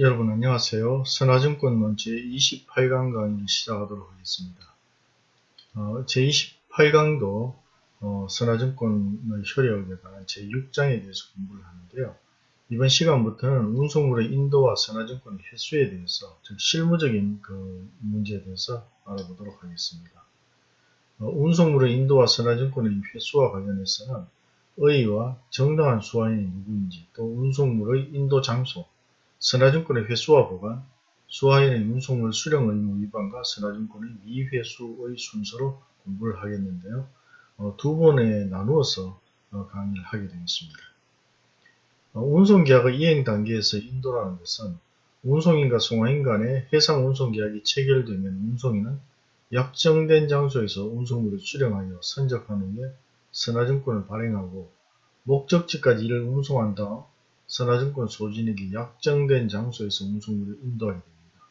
여러분 안녕하세요. 선화증권론 제28강 강의를 시작하도록 하겠습니다. 어, 제28강도 어, 선화증권의 효력에 관한 제6장에 대해서 공부를 하는데요. 이번 시간부터는 운송물의 인도와 선화증권의 횟수에 대해서 즉 실무적인 그 문제에 대해서 알아보도록 하겠습니다. 어, 운송물의 인도와 선화증권의 횟수와 관련해서는 의의와 정당한 수화인이 누구인지 또 운송물의 인도 장소 선화증권의 회수와 보관, 수화인의 운송물 수령 의무 위반과 선화증권의 미회수의 순서로 공부를 하겠는데요. 어, 두 번에 나누어서 어, 강의를 하게 되겠습니다. 어, 운송계약의 이행 단계에서 인도라는 것은 운송인과 송화인 간의 해상 운송계약이 체결되면 운송인은 약정된 장소에서 운송물을 수령하여 선적한 후에 선화증권을 발행하고 목적지까지 이를 운송한 다음 선화증권 소진에게 약정된 장소에서 운송물을 인도하게 됩니다.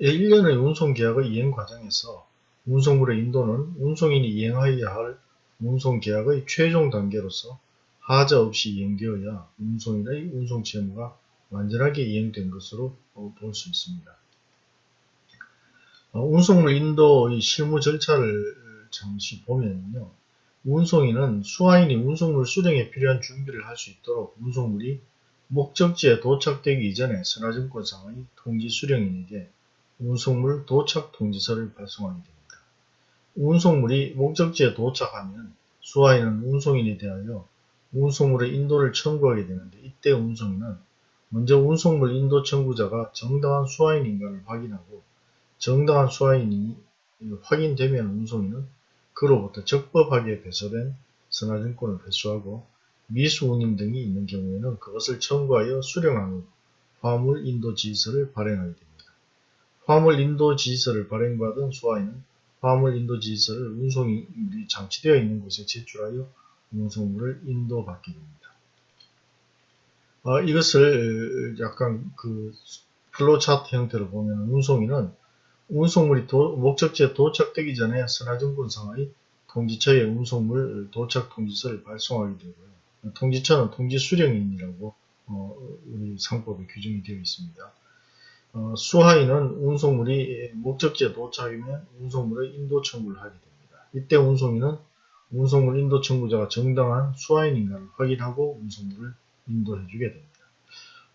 1년의 운송계약의 이행 과정에서 운송물의 인도는 운송인이 이행하여야 할 운송계약의 최종 단계로서 하자 없이 이행되어야 운송인의 운송채무가 완전하게 이행된 것으로 볼 수 있습니다. 어, 운송물 인도의 실무 절차를 잠시 보면요. 운송인은 수화인이 운송물 수령에 필요한 준비를 할 수 있도록 운송물이 목적지에 도착되기 이전에 선화증권상의 통지 수령인에게 운송물 도착 통지서를 발송하게 됩니다. 운송물이 목적지에 도착하면 수화인은 운송인에 대하여 운송물의 인도를 청구하게 되는데 이때 운송인은 먼저 운송물 인도 청구자가 정당한 수화인인가를 확인하고 정당한 수화인이 확인되면 운송인은 그로부터 적법하게 배설된 선화증권을 회수하고 미수운임 등이 있는 경우에는 그것을 청구하여 수령한 후 화물 인도 지시서를 발행하게 됩니다. 화물 인도 지시서를 발행받은 수화인은 화물 인도 지시서를 운송물이 장치되어 있는 곳에 제출하여 운송물을 인도받게 됩니다. 어, 이것을 약간 그 플로 차트 형태로 보면 운송인은 운송물이 도, 목적지에 도착되기 전에 선화증권 상의 통지처에 운송물 도착 통지서를 발송하게 되고요. 통지처는 통지 수령인이라고 어, 우리 상법에 규정이 되어 있습니다. 어, 수하인은 운송물이 목적지에 도착하면 운송물의 인도 청구를 하게 됩니다. 이때 운송인은 운송물 인도 청구자가 정당한 수하인인가를 확인하고 운송물을 인도해 주게 됩니다.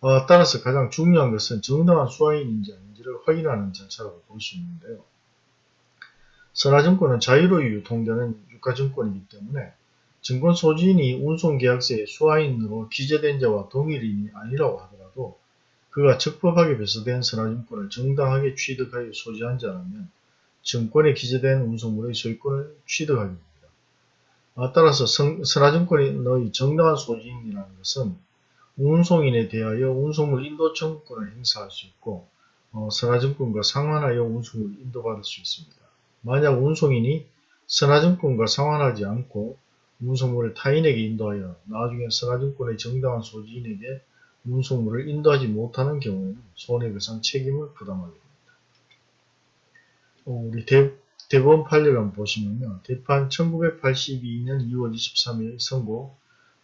어, 따라서 가장 중요한 것은 정당한 수하인인지 아닌지를 확인하는 절차라고 볼 수 있는데요. 선화증권은 자유로이 유통되는 유가증권이기 때문에 증권 소지인이 운송계약서에 수화인으로 기재된 자와 동일인이 아니라고 하더라도 그가 적법하게 배서된 선화증권을 정당하게 취득하여 소지한 자라면 증권에 기재된 운송물의 소유권을 취득하게 됩니다. 아, 따라서 선화증권의 정당한 소지인이라는 것은 운송인에 대하여 운송물 인도 청구권을 행사할 수 있고 어, 선화증권과 상환하여 운송물을 인도받을 수 있습니다. 만약 운송인이 선화증권과 상환하지 않고 운송물을 타인에게 인도하여 나중에 선화증권의 정당한 소지인에게 운송물을 인도하지 못하는 경우에는 손해배상 책임을 부담하게 됩니다. 어, 우리 대, 대법원 판례를 한번 보시면요. 대판 1982년 2월 23일 선고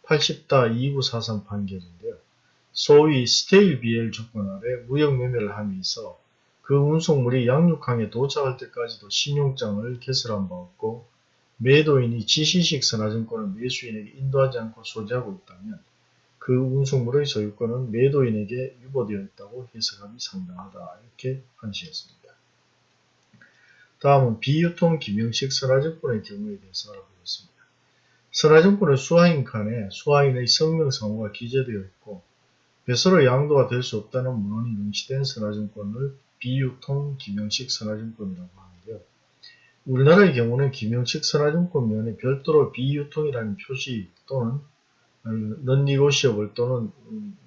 80다 2943 판결인데요. 소위 stale BL 조건 아래 무역 매매를 함에 있어 그 운송물이 양육항에 도착할 때까지도 신용장을 개설한 바 없고 매도인이 지시식 선화증권을 매수인에게 인도하지 않고 소지하고 있다면 그 운송물의 소유권은 매도인에게 유보되어 있다고 해석함이 상당하다. 이렇게 판시했습니다. 다음은 비유통 김영식 선화증권의 경우에 대해서 알아보겠습니다. 선화증권은 수화인 칸에 수화인의 성명상호가 기재되어 있고 배서로 양도가 될 수 없다는 문헌이 명시된 선화증권을 비유통 김영식 선화증권이라고 하는데요. 우리나라의 경우는 김영식 선화증권면에 별도로 비유통이라는 표시 또는 non-negotiable 또는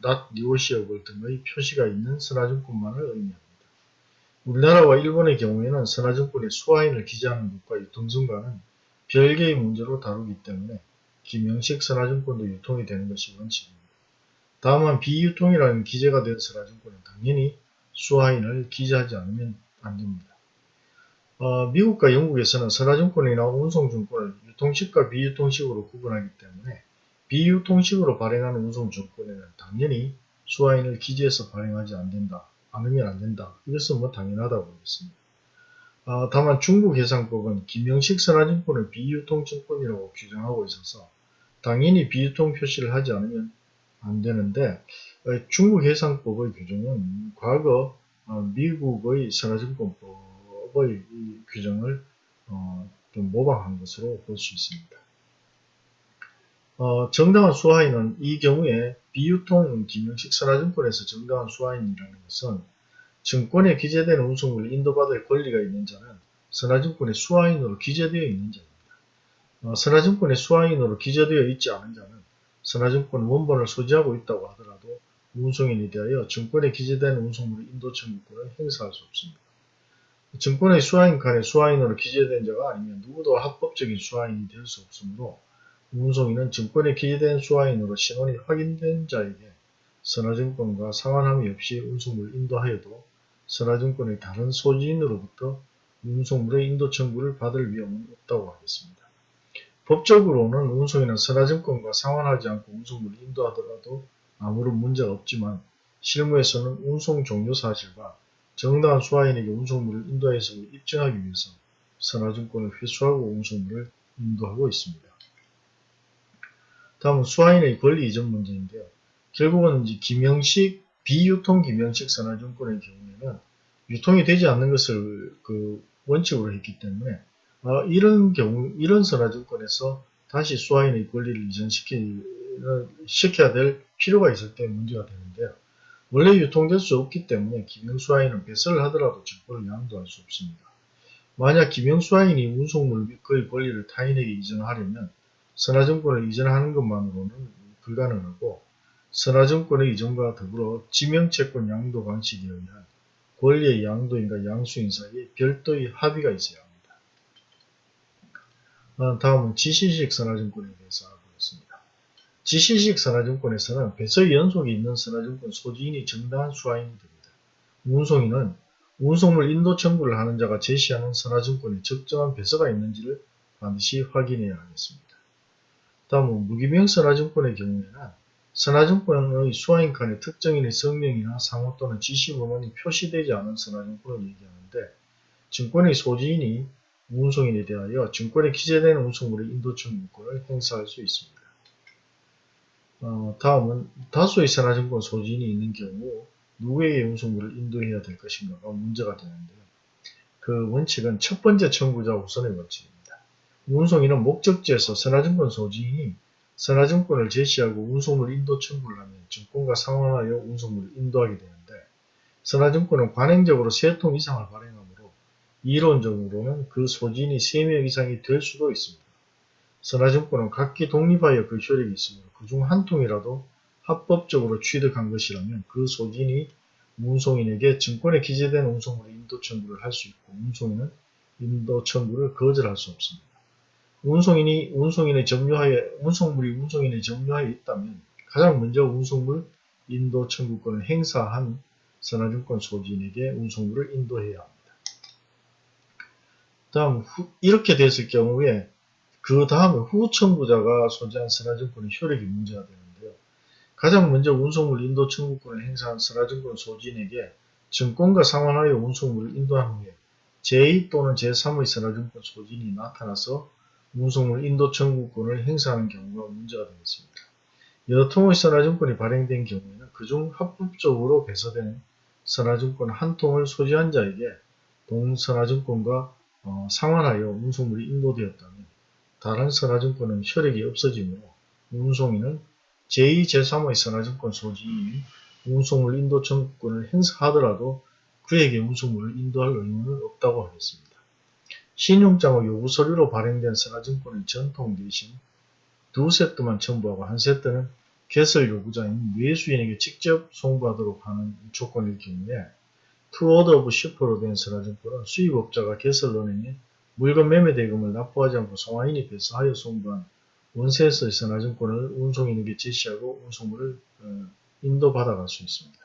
not negotiable 등의 표시가 있는 선화증권만을 의미합니다. 우리나라와 일본의 경우에는 선화증권의 수화인을 기재하는 것과 유통증과는 별개의 문제로 다루기 때문에 김영식 선화증권도 유통이 되는 것이 원칙입니다. 다만 비유통이라는 기재가 된 선화증권은 당연히 수화인을 기재하지 않으면 안됩니다. 어, 미국과 영국에서는 선화증권이나 운송증권을 유통식과 비유통식으로 구분하기 때문에 비유통식으로 발행하는 운송증권에는 당연히 수화인을 기지에서 발행하지 않는다. 않으면 안 된다. 이것은 뭐 당연하다고 보겠습니다. 아, 다만 중국 해상법은 김영식 선화증권을 비유통증권이라고 규정하고 있어서 당연히 비유통 표시를 하지 않으면 안 되는데 어, 중국 해상법의 규정은 과거 어, 미국의 선화증권법 의 규정을 어, 좀 모방한 것으로 볼 수 있습니다. 어, 정당한 수화인은 이 경우에 비유통 김영식 선화증권에서 정당한 수화인이라는 것은 증권에 기재되는 운송물을 인도받을 권리가 있는 자는 선화증권의 수화인으로 기재되어 있는 자입니다. 어, 선화증권의 수화인으로 기재되어 있지 않은 자는 선화증권 원본을 소지하고 있다고 하더라도 운송인에 대하여 증권에 기재되는 운송물의 인도 청구권을 행사할 수 없습니다. 증권의 수화인 칸에 수화인으로 기재된 자가 아니면 누구도 합법적인 수화인이 될 수 없으므로 운송인은 증권에 기재된 수화인으로 신원이 확인된 자에게 선화증권과 상환함이 없이 운송물을 인도하여도 선화증권의 다른 소지인으로부터 운송물의 인도 청구를 받을 위험은 없다고 하겠습니다. 법적으로는 운송인은 선화증권과 상환하지 않고 운송물을 인도하더라도 아무런 문제가 없지만 실무에서는 운송 종료 사실과 정당한 수화인에게 운송물을 인도해서 입증하기 위해서 선화증권을 회수하고 운송물을 인도하고 있습니다. 다음은 수화인의 권리 이전 문제인데요. 결국은 이제 김영식 비유통 김영식 선화증권의 경우에는 유통이 되지 않는 것을 그 원칙으로 했기 때문에 어, 이런 경우 이런 선화증권에서 다시 수화인의 권리를 이전시키 시켜야 될 필요가 있을 때 문제가 되는데요. 원래 유통될 수 없기 때문에 김영수화인은 배설을 하더라도 증권을 양도할 수 없습니다. 만약 김영수화인이 운송물 및 그의 권리를 타인에게 이전하려면 선화증권을 이전하는 것만으로는 불가능하고 선화증권의 이전과 더불어 지명채권 양도 방식에 의한 권리의 양도인과 양수인 사이에 별도의 합의가 있어야 합니다. 어, 다음은 지시식 선화증권에 대해서. 지시식 선화증권에서는 배서 연속이 있는 선화증권 소지인이 정당한 수화인이 됩니다. 운송인은 운송물 인도 청구를 하는 자가 제시하는 선화증권에 적정한 배서가 있는지를 반드시 확인해야 하겠습니다. 다음은 무기명 선화증권의 경우에는 선화증권의 수화인 칸에 특정인의 성명이나 상호 또는 지시번호이 표시되지 않은 선화증권을 얘기하는데 증권의 소지인이 운송인에 대하여 증권에 기재된 운송물의 인도 청구권을 행사할 수 있습니다. 어, 다음은 다수의 선화증권 소지인이 있는 경우 누구에게 운송물을 인도해야 될 것인가가 문제가 되는데요. 그 원칙은 첫 번째 청구자 우선의 원칙입니다. 운송인은 목적지에서 선화증권 소지인이 선화증권을 제시하고 운송물 인도 청구를 하면 증권과 상환하여 운송물을 인도하게 되는데 선화증권은 관행적으로 3통 이상을 발행하므로 이론적으로는 그 소지인이 3명 이상이 될 수도 있습니다. 선화증권은 각기 독립하여 그 효력이 있으므로 그중 한 통이라도 합법적으로 취득한 것이라면 그 소지인이 운송인에게 증권에 기재된 운송물의 인도 청구를 할 수 있고 운송인은 인도 청구를 거절할 수 없습니다. 운송인이 운송인의 점유하에 운송물이 운송인의 점유하에 있다면 가장 먼저 운송물 인도 청구권을 행사한 선화증권 소지인에게 운송물을 인도해야 합니다. 다음 후, 이렇게 됐을 경우에 그 다음에 후 청구자가 소지한 선화증권의 효력이 문제가 되는데요. 가장 먼저 운송물 인도 청구권을 행사한 선화증권 소지인에게 증권과 상환하여 운송물을 인도한 후에 제2 또는 제3의 선화증권 소지인이 나타나서 운송물 인도 청구권을 행사하는 경우가 문제가 되겠습니다. 여러 통의 선화증권이 발행된 경우에는 그중 합법적으로 배서된 선화증권 한 통을 소지한 자에게 동선화증권과 어, 상환하여 운송물이 인도되었다면 다른 선화증권은 효력이 없어지므로 운송인은 제2, 제3의 선화증권 소지인이 운송물 인도 청구권을 행사하더라도 그에게 운송물을 인도할 의무는 없다고 하겠습니다. 신용장의 요구 서류로 발행된 선화증권의 전통 대신 두 세트만 첨부하고 한 세트는 개설 요구자인 매수인에게 직접 송부하도록 하는 조건일 경우에 to order of shipper로 된 선화증권은 수입업자가 개설은행에 물건 매매 대금을 납부하지 않고 송화인이 배서하여 송부한 one set의 선화증권을 운송인에게 제시하고 운송물을 어, 인도받아갈 수 있습니다.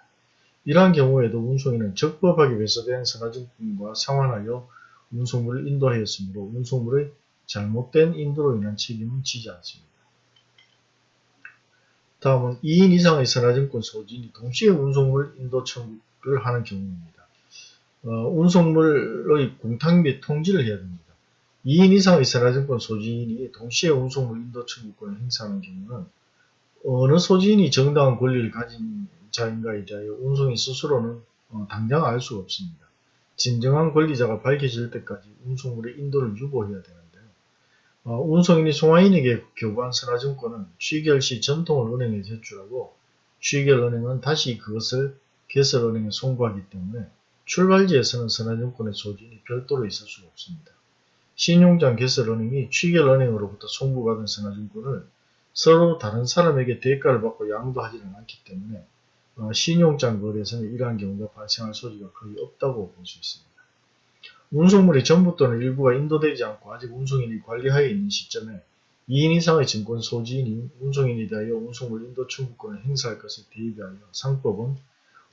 이러한 경우에도 운송인은 적법하게 배서된 선화증권과 상환하여 운송물을 인도하였으므로 운송물의 잘못된 인도로 인한 책임은 지지 않습니다. 다음은 2인 이상의 선화증권 소지인이 동시에 운송물 인도 청구를 하는 경우입니다. 어, 운송물의 공탁 및 통지를 해야 됩니다. 2인 이상의 선화증권 소지인이 동시에 운송물 인도 청구권을 행사하는 경우는 어느 소지인이 정당한 권리를 가진 자인가에 대하여 운송인 스스로는 어, 당장 알 수가 없습니다. 진정한 권리자가 밝혀질 때까지 운송물의 인도를 유보해야 되는데요. 어, 운송인이 송화인에게 교부한 선화증권은 취결 시 전통을 은행에 제출하고 취결 은행은 다시 그것을 개설은행에 송부하기 때문에 출발지에서는 선화증권의 소진이 별도로 있을 수가 없습니다. 신용장 개설은행이 취결은행으로부터 송부받은 선화증권을 서로 다른 사람에게 대가를 받고 양도하지는 않기 때문에 어, 신용장 거래에서는 이러한 경우가 발생할 소지가 거의 없다고 볼 수 있습니다. 운송물이 전부 또는 일부가 인도되지 않고 아직 운송인이 관리하에 있는 시점에 2인 이상의 증권 소지인이 운송인에 대하여 운송물 인도 청구권을 행사할 것을 대비하여 상법은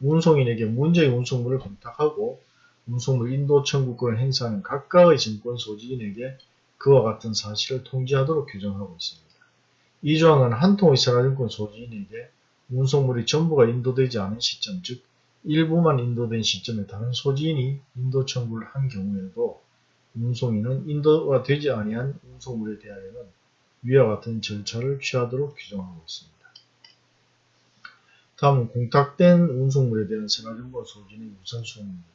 운송인에게 문제의 운송물을 검탁하고 운송물 인도 청구권을 행사하는 각각의 증권 소지인에게 그와 같은 사실을 통지하도록 규정하고 있습니다. 이 조항은 한 통의 선화증권 소지인에게 운송물이 전부가 인도되지 않은 시점, 즉 일부만 인도된 시점에 다른 소지인이 인도 청구를 한 경우에도 운송인은 인도가 되지 아니한 운송물에 대하여는 위와 같은 절차를 취하도록 규정하고 있습니다. 다음은 공탁된 운송물에 대한 선화증권 소진의 우선순위입니다.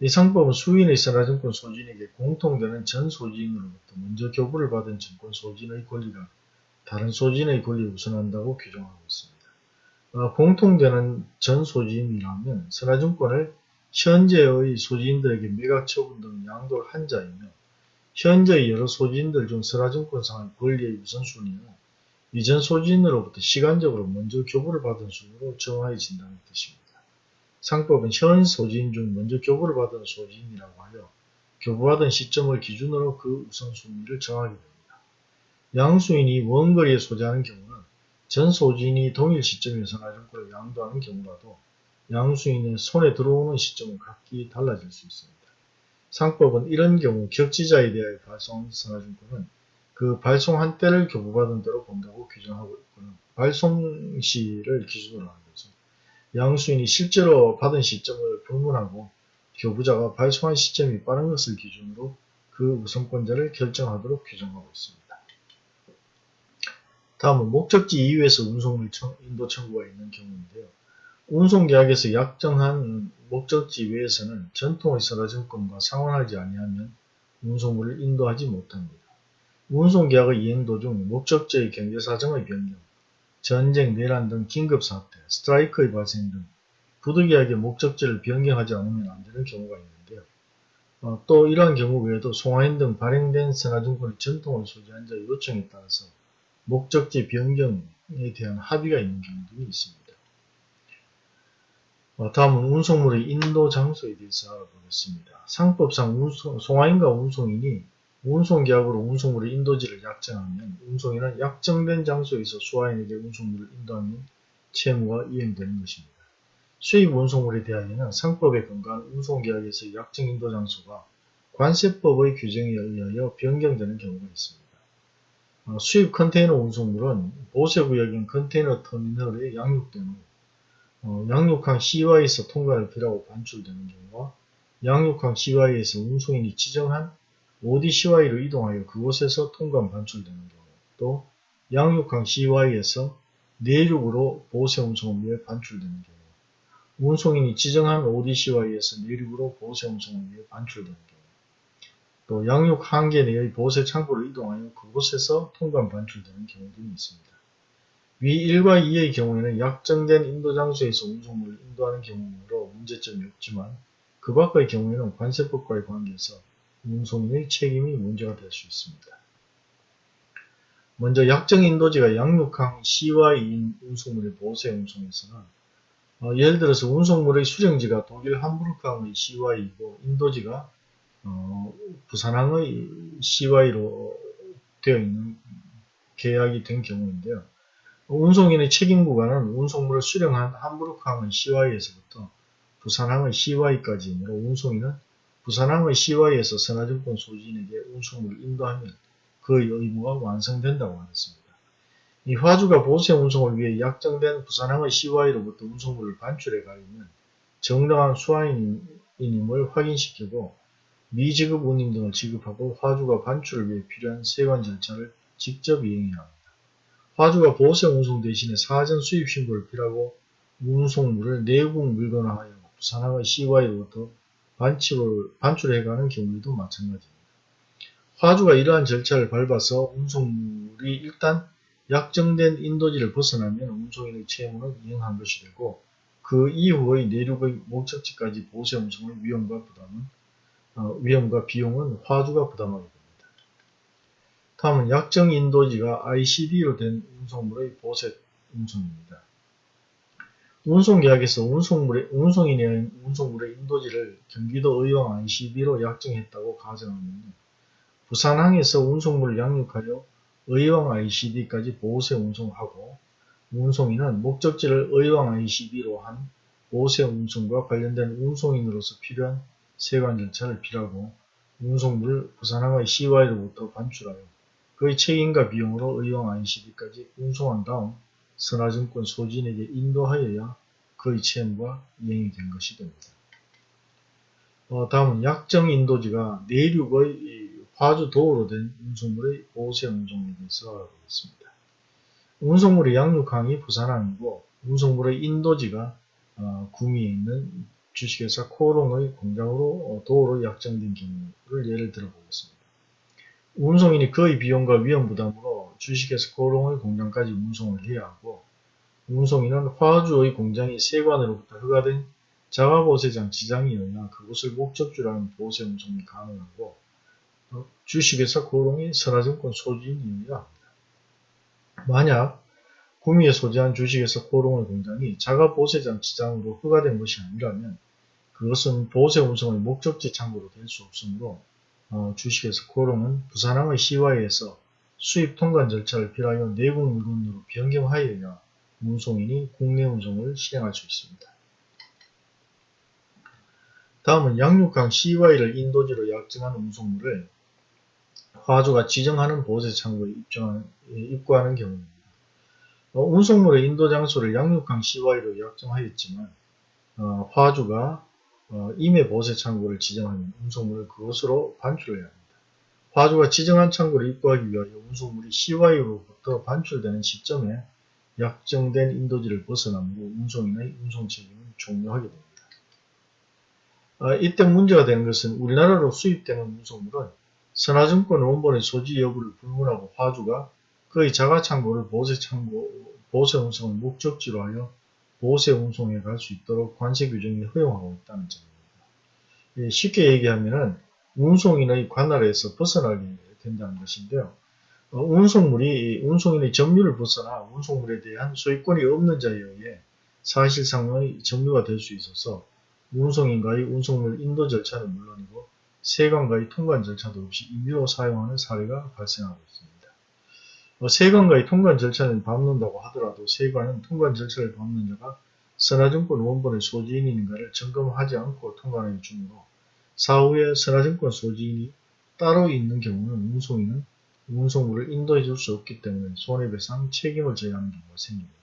이 상법은 수인의 선화증권 소진에게 공통되는 전 소지인으로부터 먼저 교부를 받은 증권 소진의 권리가 다른 소진의 권리에 우선한다고 규정하고 있습니다. 어, 공통되는 전 소지인이라면 선화증권을 현재의 소지인들에게 매각 처분 등 양도를 한 자이며 현재의 여러 소지인들 중 선화증권상의 권리의 우선순위는 이전 소지인으로부터 시간적으로 먼저 교부를 받은 순으로 정하여진다는 뜻입니다. 상법은 현 소지인 중 먼저 교부를 받은 소지인이라고 하여 교부받은 시점을 기준으로 그 우선순위를 정하게 됩니다. 양수인이 원거리에 소지하는 경우는 전 소진이 동일 시점에 선화증권을 양도하는 경우라도 양수인의 손에 들어오는 시점은 각기 달라질 수 있습니다. 상법은 이런 경우 격지자에 대하여 발송한 선화증권은 그 발송 한 때를 교부받은 대로 본다고 규정하고 있고요. 발송 시를 기준으로 하는 거죠. 양수인이 실제로 받은 시점을 불문하고 교부자가 발송한 시점이 빠른 것을 기준으로 그 우선권자를 결정하도록 규정하고 있습니다. 다음은 목적지 이외에서 운송물 인도 청구가 있는 경우인데요. 운송계약에서 약정한 목적지 외에서는 전통의 선화증권과 상환하지 아니하면 운송물을 인도하지 못합니다. 운송 계약의 이행 도중 목적지의 경제 사정의 변경, 전쟁, 내란 등 긴급 사태, 스트라이크의 발생 등 부득이 하게 목적지를 변경하지 않으면 안 되는 경우가 있는데요. 어, 또 이러한 경우 외에도 송화인 등 발행된 선화증권의 전통을 소지한 자의 요청에 따라서 목적지 변경에 대한 합의가 있는 경우도 있습니다. 어, 다음은 운송물의 인도 장소에 대해서 알아보겠습니다. 상법상 운송, 송화인과 운송인이 운송계약으로 운송물의 인도지를 약정하면 운송인은 약정된 장소에서 수화인에게 운송물을 인도하면 채무가 이행되는 것입니다. 수입 운송물에 대하여는 상법에 근거한 운송계약에서 약정 인도 장소가 관세법의 규정에 의하여 변경되는 경우가 있습니다. 어, 수입 컨테이너 운송물은 보세구역인 컨테이너 터미널에 양육된 후 어, 양육항 CY에서 통과를 필요하고 반출되는 경우와 양육항 CY에서 운송인이 지정한 ODCY로 이동하여 그곳에서 통관 반출되는 경우 또 양육항 CY에서 내륙으로 보세 운송을 위해 반출되는 경우 운송인이 지정한 ODCY에서 내륙으로 보세 운송을 위해 반출되는 경우 또 양육 한계 내의 보세 창고를 이동하여 그곳에서 통관 반출되는 경우도 있습니다. 위 1과 2의 경우에는 약정된 인도 장소에서 운송물을 인도하는 경우로 문제점이 없지만 그 밖의 경우에는 관세법과의 관계에서 운송인의 책임이 문제가 될 수 있습니다. 먼저 약정 인도지가 양육항 C와 2인 운송물의 보세 운송에서는 어, 예를 들어서 운송물의 수령지가 독일 함부르크항의 CY이고 인도지가 어, 부산항의 CY로 되어 있는 계약이 된 경우인데요. 운송인의 책임 구간은 운송물을 수령한 함부르크항의 CY에서부터 부산항의 CY까지이므로 운송인은 부산항의 CY에서 선화증권 소지인에게 운송물을 인도하면 그 의무가 완성된다고 하였습니다. 이 화주가 보세 운송을 위해 약정된 부산항의 CY로부터 운송물을 반출해 가려면 정당한 수화인임을 확인시키고 미지급 운임 등을 지급하고 화주가 반출을 위해 필요한 세관 절차를 직접 이행해야 합니다. 화주가 보세 운송 대신에 사전 수입 신고를 필요하고 운송물을 내국 물건화하여 부산항의 CY로부터 반출을, 반출해가는 경우에도 마찬가지입니다. 화주가 이러한 절차를 밟아서 운송물이 일단 약정된 인도지를 벗어나면 운송인의 채무는 이행한 것이 되고 그 이후의 내륙의 목적지까지 보세 운송의 위험과 부담은 어, 위험과 비용은 화주가 부담하게 됩니다. 다음은 약정 인도지가 ICD로 된 운송물의 보세 운송입니다. 운송계약에서 운송물의, 운송인의 운송물의 인도지를 경기도 의왕 ICD로 약정했다고 가정하면 부산항에서 운송물을 양육하여 의왕 ICD까지 보세 운송하고 운송인은 목적지를 의왕 ICD로 한 보세 운송과 관련된 운송인으로서 필요한 세관 절차를 필요하고 운송물을 부산항의 CY로부터 반출하여 그의 책임과 비용으로 의왕 ICD까지 운송한 다음 선화증권 소진에게 인도하여야 그의 채무가 이행이 된 것이 됩니다. 어, 다음은 약정 인도지가 내륙의 화주 도로 된 운송물의 보세 운송에 대해서 알아보겠습니다. 운송물의 양육항이 부산항이고 운송물의 인도지가 어, 구미에 있는 주식회사 코롱의 공장으로 어, 도로 약정된 경우를 예를 들어 보겠습니다. 운송인이 그의 비용과 위험 부담으로 주식회사 코롱의 공장까지 운송을 해야 하고 운송인은 화주의 공장이 세관으로부터 허가된 자가보세장 지장이어야 그곳을 목적지로 하는 보세 운송이 가능하고 어, 주식회사 고롱이 선화증권 소지인이어야 합니다. 만약 구미에 소지한 주식회사 고롱의 공장이 자가보세장 지장으로 허가된 것이 아니라면 그것은 보세 운송의 목적지 창고로 될 수 없으므로 어, 주식회사 고롱은 부산항의 시와에서 수입 통관 절차를 필요하여 내국 물건으로 변경하여야 운송인이 국내 운송을 실행할 수 있습니다. 다음은 양육항 CY를 인도지로 약정한 운송물을 화주가 지정하는 보세 창고에 입구하는 경우입니다. 어, 운송물의 인도 장소를 양육항 CY로 약정하였지만 어, 화주가 어, 임의 보세 창고를 지정하면 운송물을 그것으로 반출해야 합니다. 화주가 지정한 창고를 입구하기 위하여 운송물이 CY로부터 반출되는 시점에 약정된 인도지를 벗어나므로 운송인의 운송 책임은 종료하게 됩니다. 아, 이때 문제가 되는 것은 우리나라로 수입되는 운송물은 선화증권 원본의 소지 여부를 불문하고 화주가 그의 자가창고를 보세 창고, 보세 운송을 목적지로 하여 보세운송에 갈 수 있도록 관세 규정이 허용하고 있다는 점입니다. 예, 쉽게 얘기하면 운송인의 관할에서 벗어나게 된다는 것인데요. 어, 운송물이 운송인의 점유를 벗어나 운송물에 대한 소유권이 없는 자에 의해 사실상의 점유가 될 수 있어서 운송인과의 운송물 인도 절차는 물론이고 세관과의 통관 절차도 없이 임의로 사용하는 사례가 발생하고 있습니다. 어, 세관과의 통관 절차는 밟는다고 하더라도 세관은 통관 절차를 밟는 자가 선화증권 원본의 소지인인가를 점검하지 않고 통관하기 주므로 사후에 선화증권 소지인이 따로 있는 경우는 운송인은 운송물을 인도해 줄 수 없기 때문에 손해배상 책임을 져야 하는 경우가 생깁니다.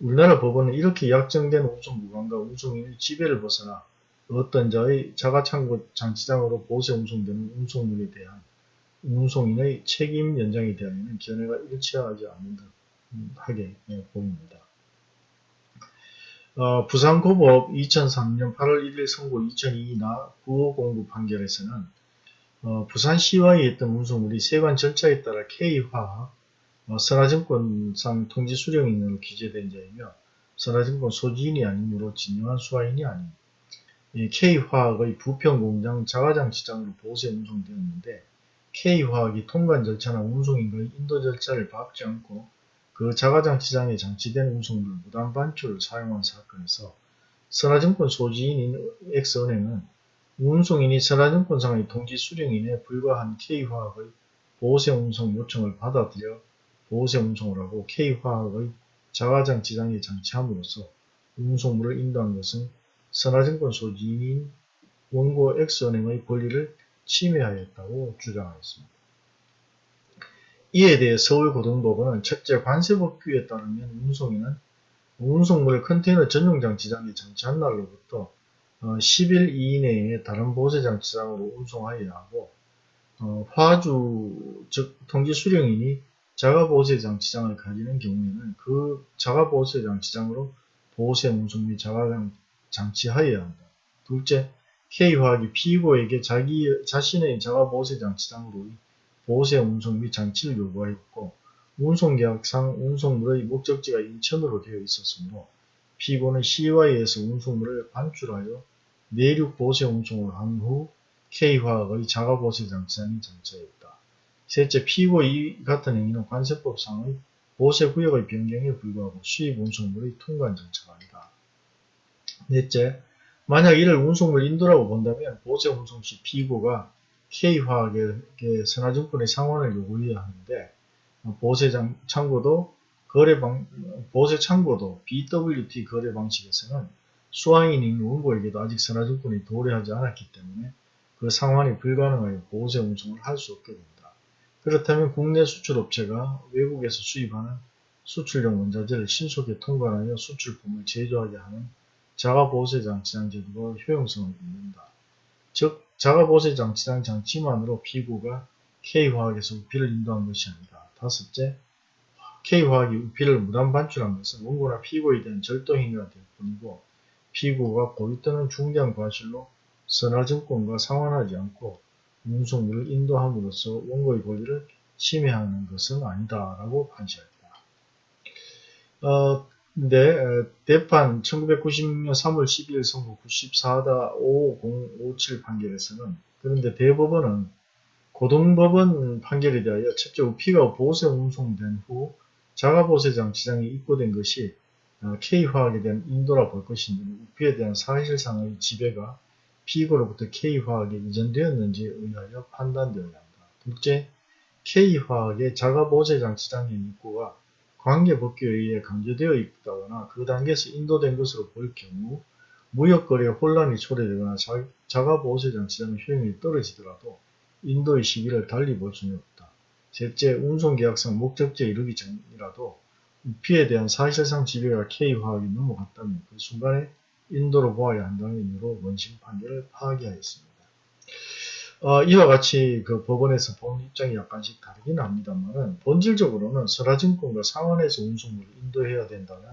우리나라 법원은 이렇게 약정된 운송 구간과 운송인의 지배를 벗어나 어떤 자의 자가창고 장치장으로 보세 운송되는 운송물에 대한 운송인의 책임 연장에 대하여는 견해가 일치하지 않는 듯하게 보입니다. 어, 부산고법 2003년 8월 1일 선고 2002나 9509 판결에서는 어, 부산시와에 있던 운송물이 세관 절차에 따라 K화 어, 선화증권상 통지 수령인으로 기재된 자이며 선화증권 소지인이 아니므로 진정한 수화인이 아닌 K화학의 부평공장 자가장치장으로 보세 운송되었는데 K화학이 통관 절차나 운송인과의 인도 절차를 밟지 않고 그 자가장치장에 장치된 운송물 무단 반출을 사용한 사건에서 선화증권 소지인인 X은행은 운송인이 선화증권상의 통지 수령인에 불과한 K화학의 보세 운송 요청을 받아들여 보세 운송을 하고 K화학의 자가장치장에 장치함으로써 운송물을 인도한 것은 선화증권 소지인인 원고 X은행의 권리를 침해하였다고 주장하였습니다. 이에 대해 서울고등법원은 첫째 관세법규에 따르면 운송인은 운송물을 컨테이너 전용장치장에 장치한 날로부터 10일 이내에 다른 보세장치 장으로 운송하여야 하고 어, 화주 즉 통지 수령인이 자가보세장치장을 가지는 경우에는 그 자가보세장치장으로 보세 운송 및 자가 장치 하여야 한다. 둘째, K화학이 피고에게 자기 자신의 자가보세장치장으로의 보세 운송 및 장치를 요구하였고 운송계약상 운송물의 목적지가 인천으로 되어 있었으므로 피고는 CY에서 운송물을 반출하여 내륙 보세 운송을 한 후 K화학의 자가보세 장치장이 장치하였다. 셋째, 피고 이 같은 행위는 관세법상의 보세 구역의 변경에 불과하고 수입 운송물의 통관 장치가 아니다. 넷째, 만약 이를 운송물 인도라고 본다면 보세 운송 시 피고가 K화학에게 선화증권의 상환을 요구해야 하는데 보세 창고도 거래 방 보세 창고도 BWT 거래 방식에서는 수화인인 원고에게도 아직 선화증권이 도래하지 않았기 때문에 그 상환이 불가능하여 보세 운송을 할 수 없게 된다. 그렇다면 국내 수출업체가 외국에서 수입하는 수출용 원자재를 신속히 통관하여 수출품을 제조하게 하는 자가보세장치장 제도가 효용성을 잃는다. 즉 자가보세장치장 장치만으로 피고가 K화학에서 우피를 인도한 것이 아니다. 다섯째, K화학이 우피를 무단 반출한 것은 원고나 피고에 대한 절도 행위가 될 뿐이고 피고가 고의 또는 중대한 과실로 선화증권과 상환하지 않고 운송물을 인도함으로써 원고의 권리를 침해하는 것은 아니다라고 판시했다. 어, 근데 대판 1996년 3월 12일 선고 94-5057 판결에서는 그런데 대법원은 고등법원 판결에 대하여 첫째 우피가 보세 운송된 후 자가보세장 지장이 입고된 것이 어, K화학에 대한 인도라 볼 것인지 우피에 대한 사실상의 지배가 피고로부터 K화학에 이전되었는지에 의하여 판단되어야 한다. 둘째, K화학의 자가보세장 지장의 입고가 관계 법규에 의해 강제되어 있다거나 그 단계에서 인도된 것으로 볼 경우 무역거래에 혼란이 초래되거나 자가보호세장 지정 효용이 떨어지더라도 인도의 시기를 달리 볼 수는 없다. 셋째, 운송계약상 목적지에 이르기 전이라도 우피에 대한 사실상 지배가 K화학이 넘어갔다면 그 순간에 인도로 보아야 한다는 의미로 원심 판결을 파기하였습니다. 어, 이와 같이 그 법원에서 본 입장이 약간씩 다르긴 합니다만 본질적으로는 선화증권과 상환해서 운송물을 인도해야 된다는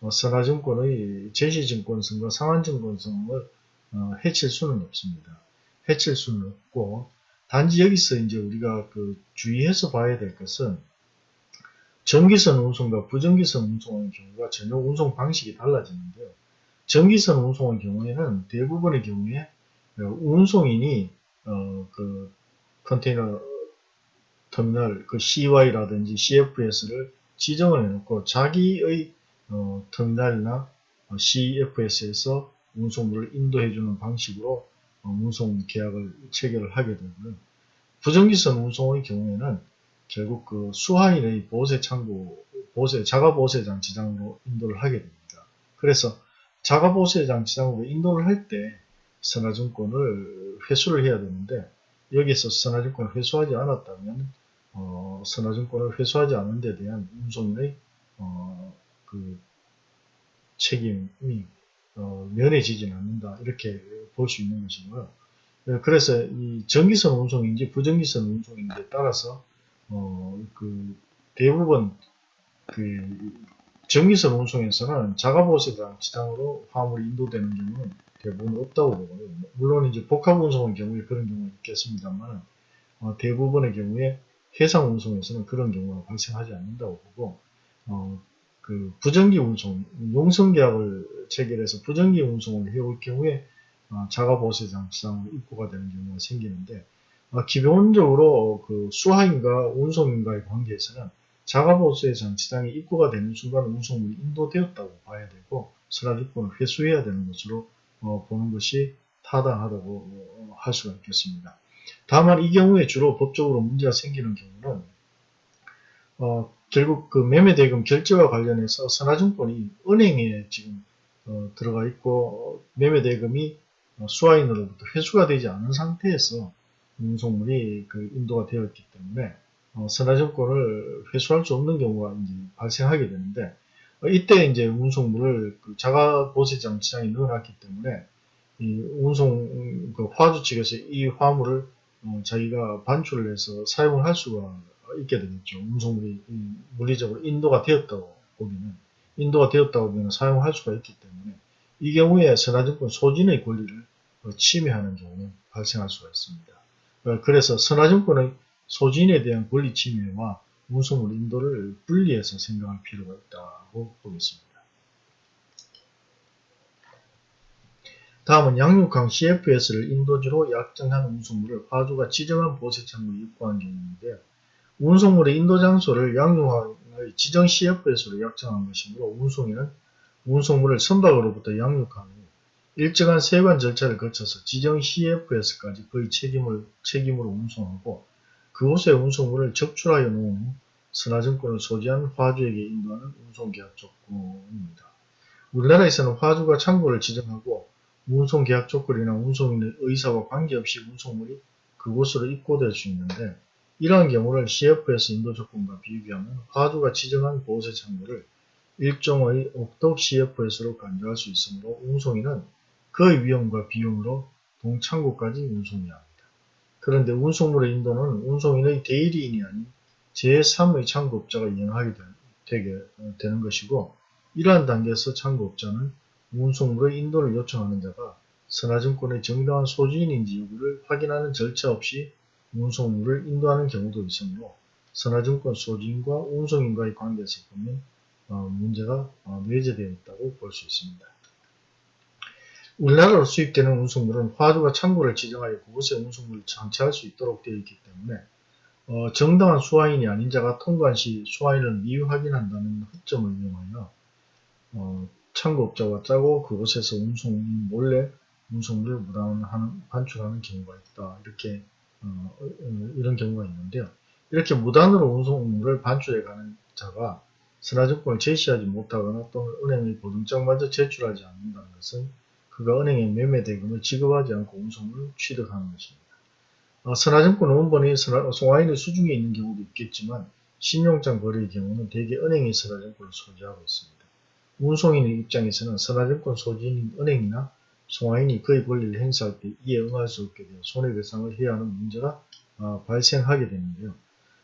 어, 선화증권의 제시증권성과 상환증권성을 어, 해칠 수는 없습니다. 해칠 수는 없고 단지 여기서 이제 우리가 그 주의해서 봐야 될 것은 전기선 운송과 부전기선 운송의 경우가 전혀 운송 방식이 달라지는데요. 전기선 운송의 경우에는 대부분의 경우에 어, 운송인이 어, 그 컨테이너 터미널 그 CY라든지 CFS를 지정을 해놓고 자기의 어, 터미널이나 어, CFS에서 운송물을 인도해주는 방식으로 어, 운송 계약을 체결을 하게 되고요. 부정기선 운송의 경우에는 결국 그 수하인의 보세 창고, 보세, 자가 보세장 지장으로 인도를 하게 됩니다. 그래서 자가 보세장 지장으로 인도를 할 때 선화증권을 회수를 해야 되는데 여기서 선화증권을 회수하지 않았다면 어, 선화증권을 회수하지 않은 데 대한 운송인의 어, 그 책임이 어, 면해지지는 않는다 이렇게 볼 수 있는 것이고요. 네, 그래서 이 전기선 운송인지 부전기선 운송인지에 따라서 어, 그 대부분 그 전기선 운송에서는 자가보세당 지당으로 화물이 인도되는 경우는 대부분 없다고 보고요. 물론 이제 복합 운송의 경우에 그런 경우가 있겠습니다만 어, 대부분의 경우에 해상 운송에서는 그런 경우가 발생하지 않는다고 보고 어, 그 부정기 운송, 용성 계약을 체결해서 부정기 운송을 해올 경우에 어, 자가보세장 지상으로 입고가 되는 경우가 생기는데 어, 기본적으로 그 수하인과 운송인과의 관계에서는 자가보세장 지상에 입고가 되는 순간 운송물이 인도되었다고 봐야 되고 선화주권을 회수해야 되는 것으로 어, 보는 것이 타당하다고 어, 할 수가 있겠습니다. 다만 이 경우에 주로 법적으로 문제가 생기는 경우는 어, 결국 그 매매대금 결제와 관련해서 선화증권이 은행에 지금 어, 들어가 있고 매매대금이 어, 수화인으로부터 회수가 되지 않은 상태에서 운송물이 그 인도가 되었기 때문에 어, 선화증권을 회수할 수 없는 경우가 이제 발생하게 되는데 어, 이때 이제 운송물을 그 자가 보세 장치장에 넣어놨기 때문에 이 운송 그 화주 측에서 이 화물을 어, 자기가 반출을 해서 사용을 할 수가 있게 되겠죠. 운송물이 물리적으로 인도가 되었다고 보기는 인도가 되었다고 보면 사용할 수가 있기 때문에 이 경우에 선화증권 소진의 권리를 어, 침해하는 경우는 발생할 수가 있습니다. 어, 그래서 선화증권의 소진에 대한 권리 침해와 운송물 인도를 분리해서 생각할 필요가 있다고 보겠습니다. 다음은 양육항 CFS를 인도지로 약정한 운송물을 화주가 지정한 보세창고에 입고한 경우인데요. 운송물의 인도 장소를 양육항의 지정 CFS로 약정한 것이므로 운송인은 운송물을 선박으로부터 양육한 후 일정한 세관 절차를 거쳐서 지정 CFS까지 그의 책임을, 책임으로 운송하고 그곳에 운송물을 적출하여 놓은 후 선화증권을 소지한 화주에게 인도하는 운송계약 조건입니다. 우리나라에서는 화주가 창고를 지정하고 운송계약 조건이나 운송인의 의사와 관계없이 운송물이 그곳으로 입고될 수 있는데 이러한 경우를 CFS 인도 조건과 비교하면 화주가 지정한 보세 창고를 일종의 옥독 CFS로 간주할 수 있으므로 운송인은 그의 위험과 비용으로 동창고까지 운송해야 합니다. 그런데 운송물의 인도는 운송인의 대리인이 아닌 제3의 창고업자가 이행하게 되게 되는 것이고 이러한 단계에서 창고업자는 운송물의 인도를 요청하는 자가 선화증권의 정당한 소지인인지 여부를 확인하는 절차 없이 운송물을 인도하는 경우도 있으므로 선화증권 소지인과 운송인과의 관계에서 보면 어, 문제가 어, 내재되어 있다고 볼 수 있습니다. 우리나라로 수입되는 운송물은 화주가 창고를 지정하여 그곳에 운송물을 장치할 수 있도록 되어 있기 때문에 어, 정당한 수화인이 아닌 자가 통관 시 수화인을 미확인한다는 허점을 이용하여 어, 창고업자와 짜고 그곳에서 운송인 몰래 운송물을 무단하는 반출하는 경우가 있다. 이렇게 어, 어, 이런 경우가 있는데요. 이렇게 무단으로 운송물을 반출해가는 자가 선화증권을 제시하지 못하거나 또는 은행의 보증장마저 제출하지 않는다는 것은 그가 은행에 매매 대금을 지급하지 않고 운송을 취득하는 것입니다. 어, 선화증권 원본이 송화인의 수중에 있는 경우도 있겠지만 신용장 거래의 경우는 대개 은행이 선화증권을 소지하고 있습니다. 운송인의 입장에서는 선화증권 소지인 은행이나 송화인이 그의 권리를 행사할 때 이에 응할 수 없게 되어 손해배상을 해야 하는 문제가 어, 발생하게 되는데요.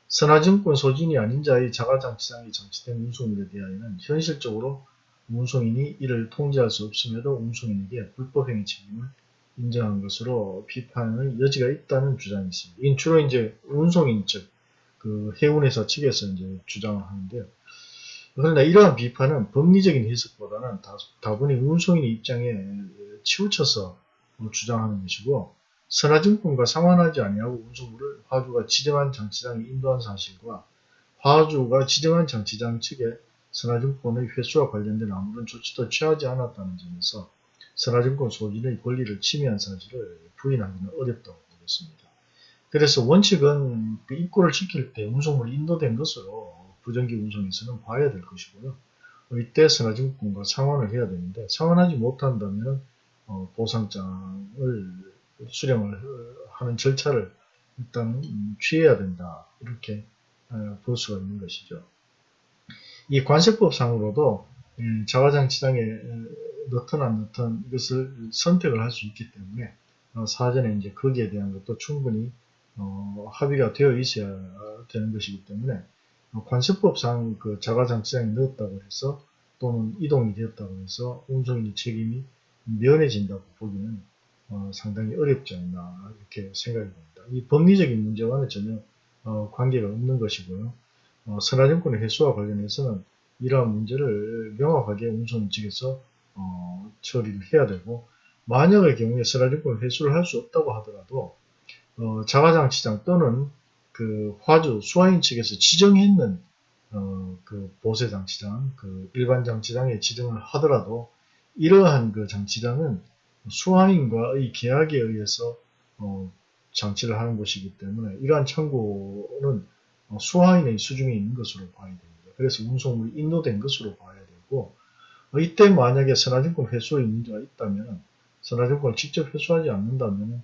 선화증권 소진이 아닌 자의 자가장치장에 장치된 운송물에 대하여는 현실적으로 운송인이 이를 통제할 수 없음에도 운송인에게 불법행위 책임을 인정한 것으로 비판의 여지가 있다는 주장이 있습니다. 이는 주로 이제 운송인 측, 그 해운회사 측에서 이제 주장을 하는데요. 그러나 이러한 비판은 법리적인 해석보다는 다 분히 운송인의 입장에 치우쳐서 주장하는 것이고 선화증권과 상환하지 아니하고 운송물을 화주가 지정한 장치장에 인도한 사실과 화주가 지정한 장치장 측에 선화증권의 회수와 관련된 아무런 조치도 취하지 않았다는 점에서 선화증권 소진의 권리를 침해한 사실을 부인하기는 어렵다고 보겠습니다. 그래서 원칙은 그 입고를 지킬 때 운송물이 인도된 것으로 부정기 운송에서는 봐야 될 것이고요. 이때 선화증권과 상환을 해야 되는데 상환하지 못한다면 어, 보상장을 수령을 하는 절차를 일단 취해야 된다 이렇게 어, 볼 수가 있는 것이죠. 이 관세법상으로도 자가장치장에 넣든 안 넣든 이것을 선택을 할 수 있기 때문에 어, 사전에 이제 거기에 대한 것도 충분히 어, 합의가 되어 있어야 되는 것이기 때문에 어, 관세법상 그 자가장치장에 넣었다고 해서 또는 이동이 되었다고 해서 운송인의 책임이 면해진다고 보기는 어, 상당히 어렵지 않나 이렇게 생각이 듭니다. 이 법리적인 문제와는 전혀 어, 관계가 없는 것이고요. 어, 선화증권의 회수와 관련해서는 이러한 문제를 명확하게 운송 측에서 어, 처리를 해야 되고 만약의 경우에 선화증권 회수를 할 수 없다고 하더라도 어, 자가장치장 또는 그 화주 수화인 측에서 지정했는 어, 그 보세 장치장, 그 일반 장치장에 지정을 하더라도 이러한 그 장치장은 수화인과의 계약에 의해서 어, 장치를 하는 것이기 때문에 이러한 어, 수화인의 수중에 있는 것으로 봐야 됩니다. 그래서 운송물이 인도된 것으로 봐야 되고 어, 이때 만약에 선화증권 회수의 문제가 있다면 선화증권을 직접 회수하지 않는다면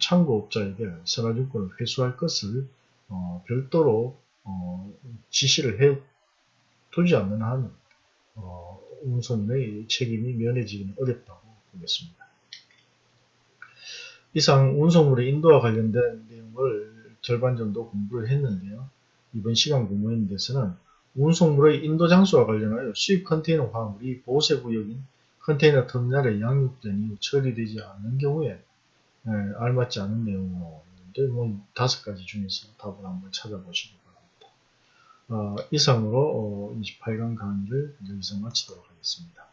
창고업자에게 선화증권을 회수할 것을 어, 별도로 어, 지시를 해 두지 않는 한 어, 운송의 책임이 면해지기는 어렵다고 보겠습니다. 이상 운송물의 인도와 관련된 내용을 절반 정도 공부를 했는데요. 이번 시간 공부했는데서는 운송물의 인도 장소와 관련하여 수입 컨테이너 화물이 보세 구역인 컨테이너 터미널에 양육된 이후 처리되지 않는 경우에 에, 알맞지 않은 내용인데 뭐 다섯 가지 중에서 답을 한번 찾아보시기 바랍니다. 어, 이상으로 어, 28강 강의를 여기서 마치도록 하겠습니다.